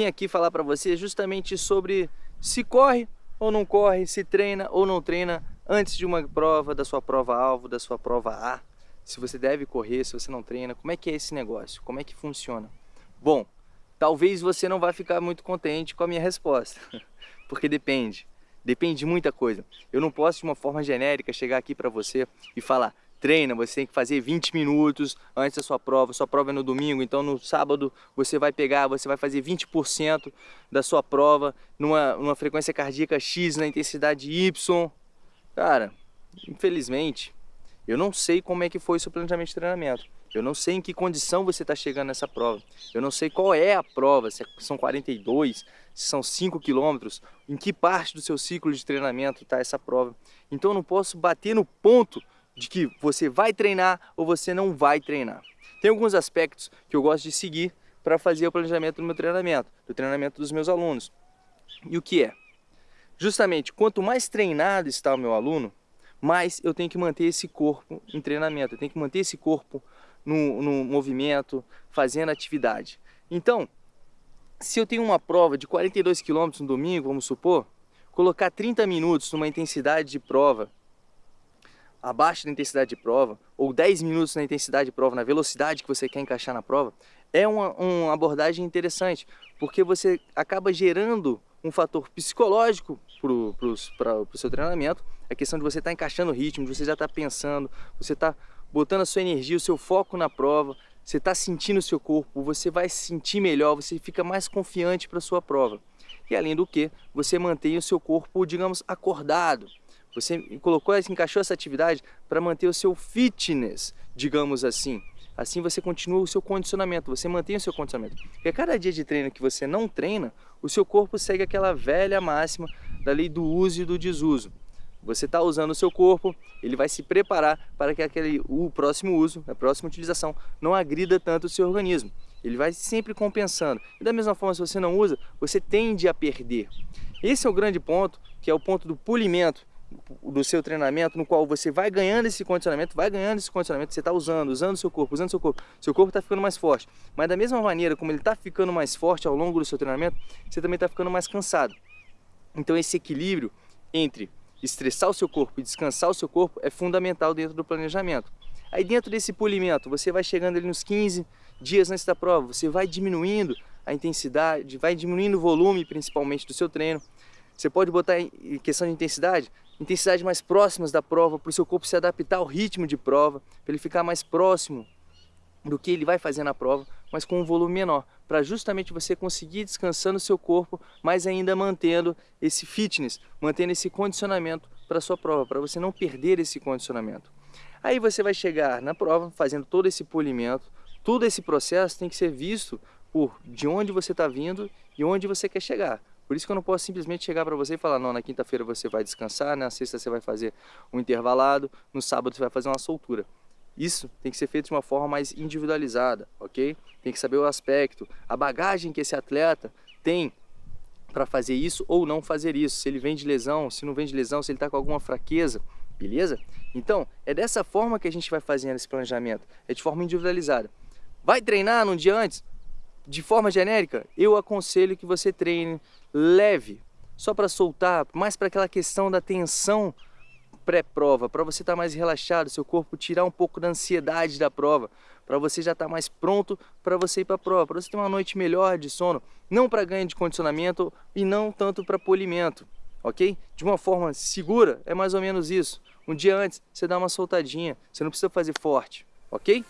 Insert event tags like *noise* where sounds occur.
vim aqui falar para você justamente sobre se corre ou não corre, se treina ou não treina antes de uma prova, da sua prova-alvo, da sua prova A. Se você deve correr, se você não treina, como é que é esse negócio? Como é que funciona? Bom, talvez você não vá ficar muito contente com a minha resposta, *laughs* porque depende. Depende de muita coisa. Eu não posso de uma forma genérica chegar aqui para você e falar treina, você tem que fazer 20 minutos antes da sua prova, sua prova é no domingo, então no sábado você vai pegar, você vai fazer 20% da sua prova numa, numa frequência cardíaca X, na intensidade Y. Cara, infelizmente, eu não sei como é que foi o seu planejamento de treinamento. Eu não sei em que condição você está chegando nessa prova. Eu não sei qual é a prova, se são 42, se são 5 quilômetros, em que parte do seu ciclo de treinamento está essa prova. Então eu não posso bater no ponto de que você vai treinar ou você não vai treinar. Tem alguns aspectos que eu gosto de seguir para fazer o planejamento do meu treinamento, do treinamento dos meus alunos. E o que é? Justamente, quanto mais treinado está o meu aluno, mais eu tenho que manter esse corpo em treinamento, eu tenho que manter esse corpo no, no movimento, fazendo atividade. Então, se eu tenho uma prova de 42 km no domingo, vamos supor, colocar 30 minutos numa intensidade de prova abaixo da intensidade de prova, ou 10 minutos na intensidade de prova, na velocidade que você quer encaixar na prova, é uma, uma abordagem interessante, porque você acaba gerando um fator psicológico para o seu treinamento, a questão de você estar tá encaixando o ritmo, de você já estar tá pensando, você está botando a sua energia, o seu foco na prova, você está sentindo o seu corpo, você vai se sentir melhor, você fica mais confiante para a sua prova. E além do que, você mantém o seu corpo, digamos, acordado, você colocou, encaixou essa atividade para manter o seu fitness, digamos assim. Assim você continua o seu condicionamento, você mantém o seu condicionamento. Porque a cada dia de treino que você não treina, o seu corpo segue aquela velha máxima da lei do uso e do desuso. Você está usando o seu corpo, ele vai se preparar para que aquele, o próximo uso, a próxima utilização, não agrida tanto o seu organismo. Ele vai sempre compensando. E da mesma forma, se você não usa, você tende a perder. Esse é o grande ponto, que é o ponto do polimento, do seu treinamento, no qual você vai ganhando esse condicionamento, vai ganhando esse condicionamento, você está usando, usando seu corpo, usando seu corpo, seu corpo está ficando mais forte. Mas da mesma maneira como ele está ficando mais forte ao longo do seu treinamento, você também está ficando mais cansado. Então esse equilíbrio entre estressar o seu corpo e descansar o seu corpo é fundamental dentro do planejamento. Aí dentro desse polimento, você vai chegando ali nos 15 dias antes da prova, você vai diminuindo a intensidade, vai diminuindo o volume principalmente do seu treino. Você pode botar em questão de intensidade, intensidades mais próximas da prova, para o seu corpo se adaptar ao ritmo de prova, para ele ficar mais próximo do que ele vai fazer na prova, mas com um volume menor, para justamente você conseguir descansando o seu corpo, mas ainda mantendo esse fitness, mantendo esse condicionamento para a sua prova, para você não perder esse condicionamento. Aí você vai chegar na prova fazendo todo esse polimento, todo esse processo tem que ser visto por de onde você está vindo e onde você quer chegar. Por isso que eu não posso simplesmente chegar para você e falar, não, na quinta-feira você vai descansar, na sexta você vai fazer um intervalado, no sábado você vai fazer uma soltura. Isso tem que ser feito de uma forma mais individualizada, ok? Tem que saber o aspecto, a bagagem que esse atleta tem para fazer isso ou não fazer isso. Se ele vem de lesão, se não vem de lesão, se ele está com alguma fraqueza, beleza? Então, é dessa forma que a gente vai fazendo esse planejamento, é de forma individualizada. Vai treinar num dia antes? De forma genérica, eu aconselho que você treine leve, só para soltar, mais para aquela questão da tensão pré-prova, para você estar tá mais relaxado, seu corpo tirar um pouco da ansiedade da prova, para você já estar tá mais pronto para você ir para a prova, para você ter uma noite melhor de sono, não para ganho de condicionamento e não tanto para polimento, ok? De uma forma segura, é mais ou menos isso. Um dia antes, você dá uma soltadinha, você não precisa fazer forte, ok?